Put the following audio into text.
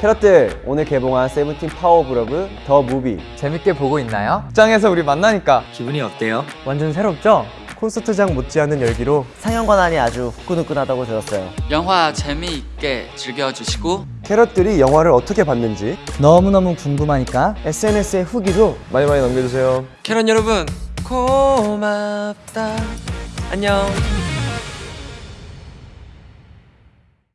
캐럿들 오늘 개봉한 세븐틴 Power of Love The Movie 재밌게 보고 있나요? 극장에서 우리 만나니까 기분이 어때요? 완전 새롭죠? 콘서트장 못지않은 열기로 상영관 안이 아주 후끈후끈하다고 들었어요. 영화 재미있게 즐겨주시고 캐럿들이 영화를 어떻게 봤는지 너무너무 궁금하니까 SNS에 후기도 많이 많이 남겨주세요 캐럿 여러분 고맙다 안녕